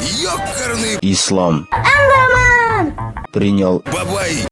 Ёкарный Ислам. Принял. Бабай!